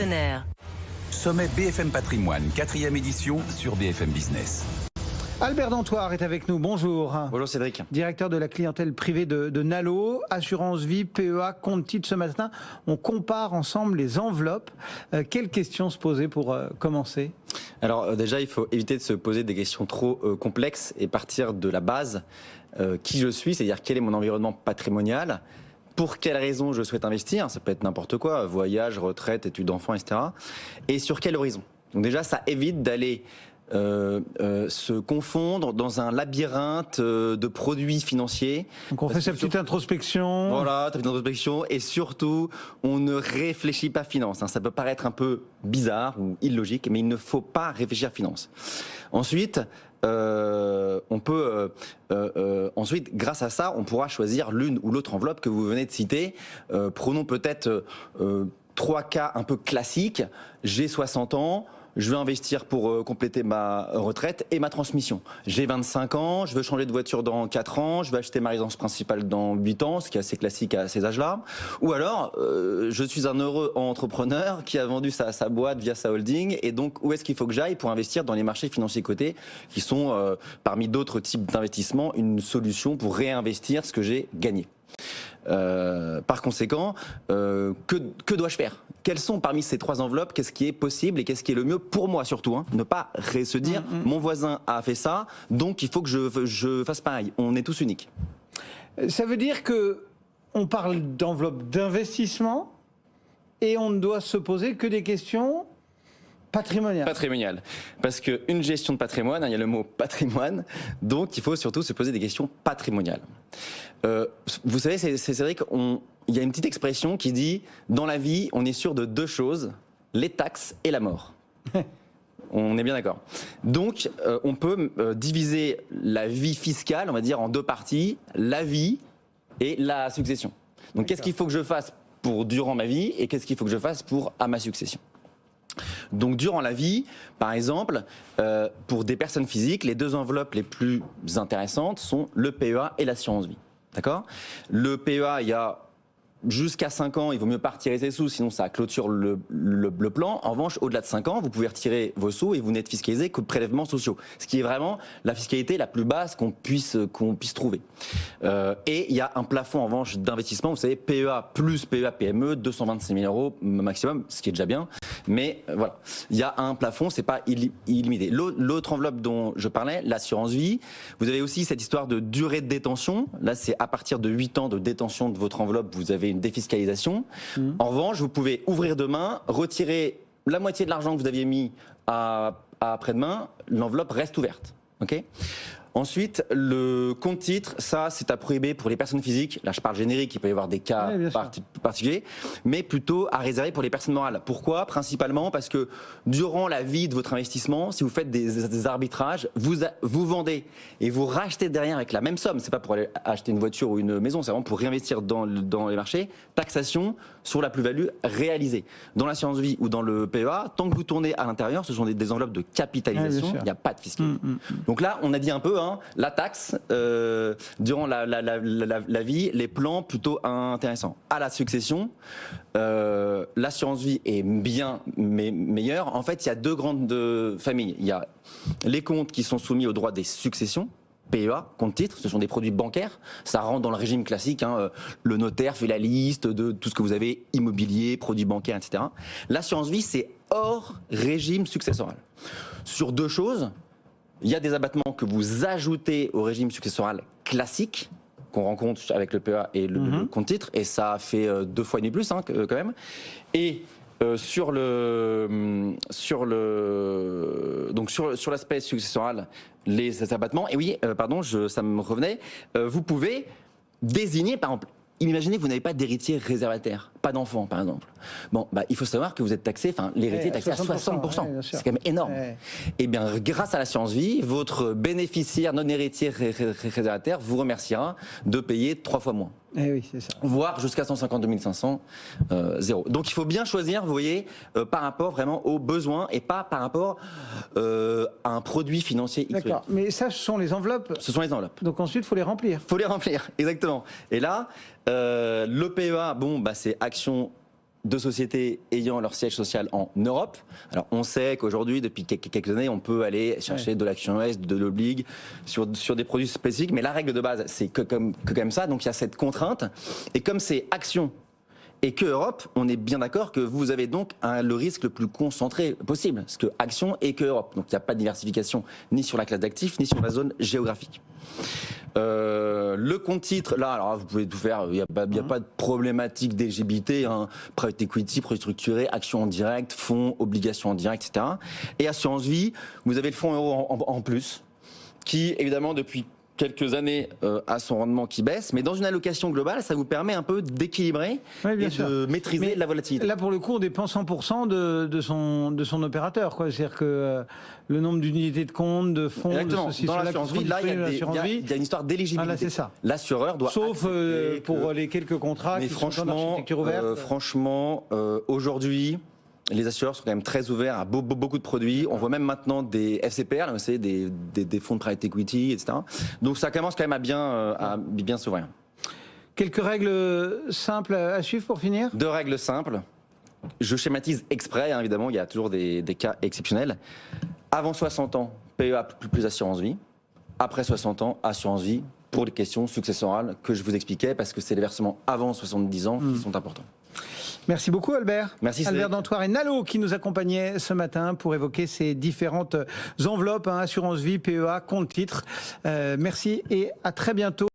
partenaires. Sommet BFM Patrimoine, quatrième édition sur BFM Business. Albert Dantoir est avec nous, bonjour. Bonjour Cédric. Directeur de la clientèle privée de, Nalo, assurance vie, PEA, compte titre. Ce matin, on compare ensemble les enveloppes. Euh, quelles questions se poser pour euh, commencer? Alors euh, déjà, il faut éviter de se poser des questions trop complexes et partir de la base. qui je suis, c'est-à-dire quel est mon environnement patrimonial? Pour quelles raisons je souhaite investir, ça peut être n'importe quoi, voyage, retraite, études d'enfants, etc. Et sur quel horizon? Donc déjà, ça évite d'aller euh, euh, se confondre dans un labyrinthe euh, de produits financiers. Donc on fait sa petite introspection. Voilà, ta petite introspection. Et surtout, on ne réfléchit pas finance. Hein. Ça peut paraître un peu bizarre ou illogique, mais il ne faut pas réfléchir finance. Ensuite, on peut ensuite, grâce à ça, on pourra choisir l'une ou l'autre enveloppe que vous venez de citer. prenons peut-être trois cas un peu classiques. J'ai 60 ans je veux investir pour euh, compléter ma retraite et ma transmission. J'ai 25 ans, je veux changer de voiture dans 4 ans, je veux acheter ma résidence principale dans 8 ans, ce qui est assez classique à ces âges-là. Ou alors, euh, je suis un heureux entrepreneur qui a vendu sa, sa boîte via sa holding et donc où est-ce qu'il faut que j'aille pour investir dans les marchés financiers cotés qui sont, euh, parmi d'autres types d'investissements, une solution pour réinvestir ce que j'ai gagné? Euh, par conséquent, euh, que, que dois-je faire? Quelles sont parmi ces trois enveloppes? Qu'est-ce qui est possible et qu'est-ce qui est le mieux pour moi surtout hein? Ne pas se dire mm, mm. mon voisin a fait ça, donc il faut que je, je fasse pareil. On est tous uniques. Ça veut dire que on parle d'enveloppe d'investissement et on ne doit se poser que des questions Patrimonial. Patrimonial. Parce qu'une gestion de patrimoine, hein, il y a le mot patrimoine, donc il faut surtout se poser des questions patrimoniales. Euh, vous savez, c'est vrai qu'il y a une petite expression qui dit dans la vie, on est sûr de deux choses les taxes et la mort. On est bien d'accord. Donc, euh, on peut euh, diviser la vie fiscale, on va dire, en deux parties la vie et la succession. Donc, qu'est-ce qu'il faut que je fasse pour durant ma vie et qu'est-ce qu'il faut que je fasse pour à ma succession? Donc durant la vie, par exemple, euh, pour des personnes physiques, les deux enveloppes les plus intéressantes sont le PEA et l'assurance vie. D'accord? Le PEA, il y a jusqu'à 5 ans, il vaut mieux pas retirer ses sous, sinon ça clôture le, le, plan. En revanche, au-delà de 5 ans, vous pouvez retirer vos sous et vous n'êtes fiscalisé que de prélèvements sociaux. Ce qui est vraiment la fiscalité la plus basse qu'on puisse, puisse trouver. Euh, et il y a un plafond en revanche d'investissement, vous savez, PEA plus PEA PME, 226 000 euros maximum, ce qui est déjà bien. Mais euh, voilà, il y a un plafond, c'est pas illimité. L'autre enveloppe dont je parlais, l'assurance vie, vous avez aussi cette histoire de durée de détention. Là, c'est à partir de 8 ans de détention de votre enveloppe, vous avez une défiscalisation. Mmh. En revanche, vous pouvez ouvrir demain, retirer la moitié de l'argent que vous aviez mis à, à après-demain, l'enveloppe reste ouverte. ok? Ensuite, le compte titre, ça, c'est à prohiber pour les personnes physiques. Là, je parle générique, il peut y avoir des cas particuliers, mais plutôt à réserver pour les personnes morales. Pourquoi? Principalement parce que durant la vie de votre investissement, si vous faites des, arbitrages, vous, vous vendez et vous rachetez derrière avec la même somme. C'est pas pour aller acheter une voiture ou une maison, c'est vraiment pour réinvestir dans, dans les marchés. Taxation sur la plus-value réalisée. Dans l'assurance vie ou dans le PEA, tant que vous tournez à l'intérieur, ce sont des, enveloppes de capitalisation, il n'y a pas de fiscalité. Mm, mm, mm. Donc là, on a dit un peu, hein, la taxe, euh, durant la, la, vie, les plans plutôt intéressants. À la succession, euh, l'assurance vie est bien meilleure. En fait, il y a deux grandes familles. Il y a les comptes qui sont soumis au droit des successions, PEA, compte titre, ce sont des produits bancaires. Ça rentre dans le régime classique. Hein, euh, le notaire fait la liste de tout ce que vous avez, immobilier, produits bancaires, etc. L'assurance vie, c'est hors régime successoral. Sur deux choses, il y a des abattements que vous ajoutez au régime successoral classique qu'on rencontre avec le PEA et le, mhm. compte titre, et ça fait euh, deux fois et demi plus hein, quand même. Et euh, sur le sur l'aspect successoral les abattements et oui euh, pardon je, ça me revenait euh, vous pouvez désigner par exemple imaginez que vous n'avez pas d'héritier réservataire, pas d'enfant par exemple. Bon, bah, il faut savoir que vous êtes taxé, enfin l'héritier est taxé à 60%. c'est quand même énorme. Et eh bien, grâce à l'assurance vie, votre bénéficiaire non héritier réservataire vous remerciera de payer trois fois moins. Eh oui, ça. Voire jusqu'à 152 500, euh, zéro. Donc il faut bien choisir, vous voyez, euh, par rapport vraiment aux besoins et pas par rapport euh, à un produit financier. D'accord, mais ça, ce sont les enveloppes. Ce sont les enveloppes. Donc ensuite, il faut les remplir. Il faut les remplir, exactement. Et là, le PEA, bon, bah, c'est action de sociétés ayant leur siège social en Europe. Alors on sait qu'aujourd'hui, depuis quelques années, on peut aller chercher de l'action US, de l'oblig sur, sur des produits spécifiques, mais la règle de base, c'est que comme, que comme ça, donc il y a cette contrainte. Et comme c'est action et que Europe, on est bien d'accord que vous avez donc un, le risque le plus concentré possible, parce que Action et que Europe. Donc il n'y a pas de diversification ni sur la classe d'actifs, ni sur la zone géographique. Euh, le compte titre, là, alors vous pouvez tout faire, il n'y a, a pas de problématique d'éligibilité, hein, private equity, produit structuré, action en direct, fonds, obligations en direct, etc. Et assurance vie, vous avez le fonds euro en, en- en plus, qui évidemment depuis quelques années euh, a son rendement qui baisse, mais dans une allocation globale, ça vous permet un peu d'équilibrer Oui, et sûr. de maîtriser Mais la volatilité. Là, pour le coup, on dépend 100% de, de, son, de son opérateur. C'est-à-dire que euh, le nombre d'unités de compte, de fonds, Exactement. de ceci, Dans l'assurance vie, sont là, il y, dans y a- une histoire d'éligibilité. Ah, c'est ça. L'assureur doit Sauf euh, accepter que- pour les quelques contrats Mais qui sont en franchement, architecture ouverte. euh, franchement, euh, aujourd'hui, les assureurs sont quand même très ouverts à beau- beau- beaucoup de produits. On voit même maintenant des FCPR, savez, des, des, des fonds de private equity, etc. Donc ça commence quand même à bien, euh, à bien s'ouvrir. Quelques règles simples à suivre pour finir? Deux règles simples. Je schématise exprès, hein, évidemment, il y a toujours des, des cas exceptionnels. Avant 60 ans, PEA plus, plus assurance vie. Après 60 ans, assurance vie pour les questions successorales que je vous expliquais, parce que c'est les versements avant 70 ans qui sont importants. Merci beaucoup Albert. Merci, Albert Cédric. Dantoir et Nalo qui nous accompagnaient ce matin pour évoquer ces différentes enveloppes, hein, assurance vie, PEA, compte titre. Euh, merci et à très bientôt.